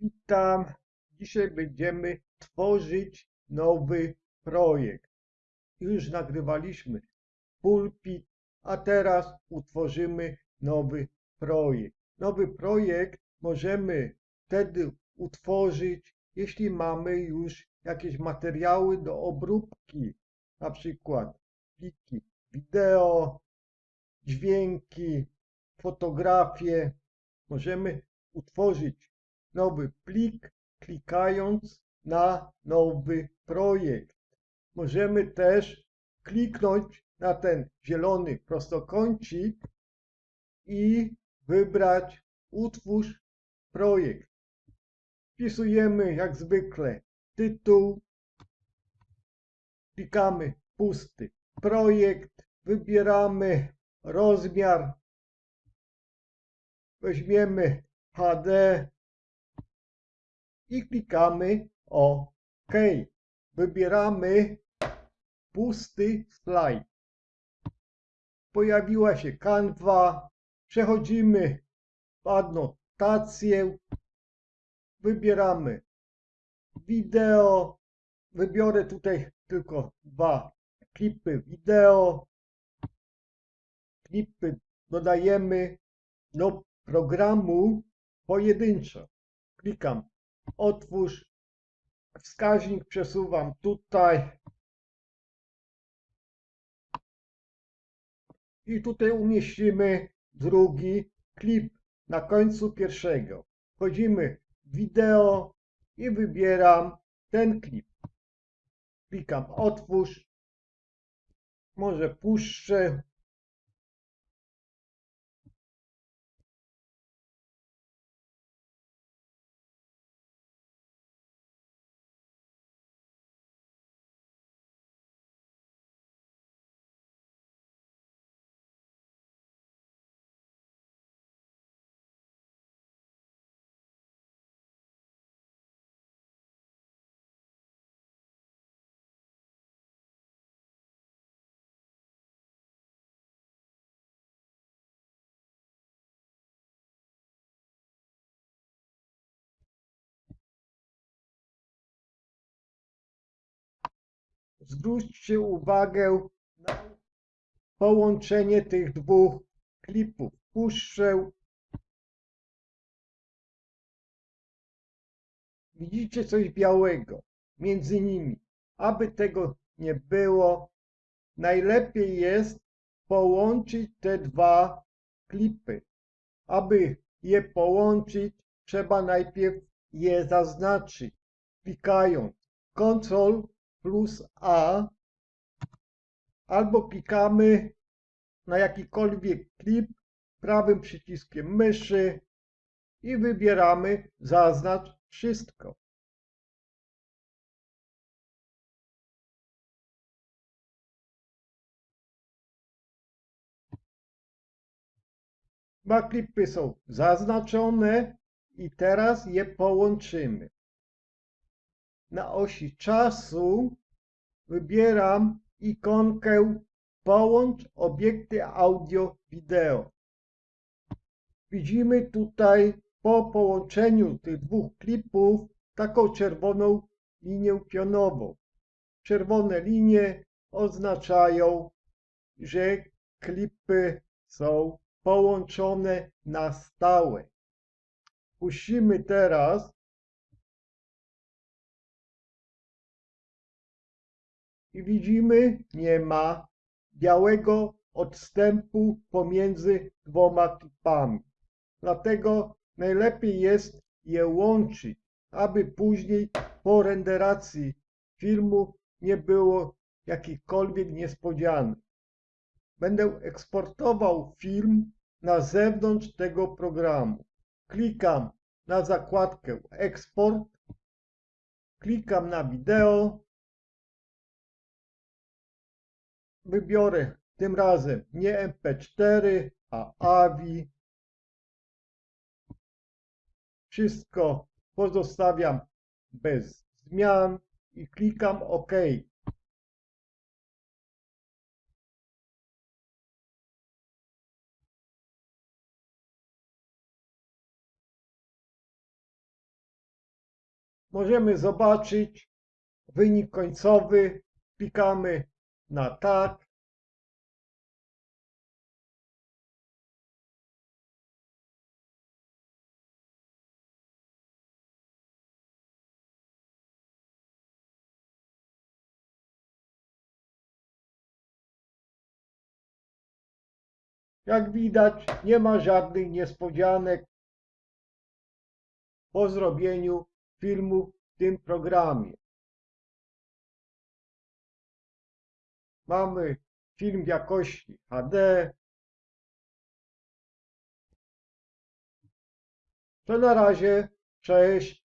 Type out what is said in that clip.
Witam. Dzisiaj będziemy tworzyć nowy projekt. Już nagrywaliśmy pulpit, a teraz utworzymy nowy projekt. Nowy projekt możemy wtedy utworzyć, jeśli mamy już jakieś materiały do obróbki, na przykład pliki wideo, dźwięki, fotografie. Możemy utworzyć nowy plik, klikając na nowy projekt. Możemy też kliknąć na ten zielony prostokącik i wybrać utwórz projekt. Wpisujemy jak zwykle tytuł, klikamy pusty projekt, wybieramy rozmiar, weźmiemy HD i klikamy OK. Wybieramy pusty slajd. Pojawiła się kanwa. Przechodzimy w adnotację. Wybieramy wideo. Wybiorę tutaj tylko dwa klipy wideo. Klipy dodajemy do programu pojedynczo. Klikam otwórz, wskaźnik przesuwam tutaj i tutaj umieścimy drugi klip na końcu pierwszego. Wchodzimy w wideo i wybieram ten klip. Klikam otwórz, może puszczę Zwróćcie uwagę na połączenie tych dwóch klipów. Puszczę. Widzicie coś białego między nimi. Aby tego nie było, najlepiej jest połączyć te dwa klipy. Aby je połączyć, trzeba najpierw je zaznaczyć, klikając Ctrl plus A albo klikamy na jakikolwiek klip prawym przyciskiem myszy i wybieramy zaznacz wszystko. Dwa klipy są zaznaczone i teraz je połączymy na osi czasu wybieram ikonkę Połącz obiekty audio-wideo. Widzimy tutaj po połączeniu tych dwóch klipów taką czerwoną linię pionową. Czerwone linie oznaczają, że klipy są połączone na stałe. Puścimy teraz i widzimy, nie ma białego odstępu pomiędzy dwoma klipami. Dlatego najlepiej jest je łączyć, aby później po renderacji filmu nie było jakichkolwiek niespodzianek. Będę eksportował film na zewnątrz tego programu. Klikam na zakładkę eksport, klikam na wideo, wybiorę tym razem nie MP4, a AVI. Wszystko pozostawiam bez zmian i klikam OK. możemy zobaczyć wynik końcowy. Klikamy na tak. Jak widać, nie ma żadnych niespodzianek po zrobieniu filmu w tym programie. Mamy film jakości HD. To na razie, cześć.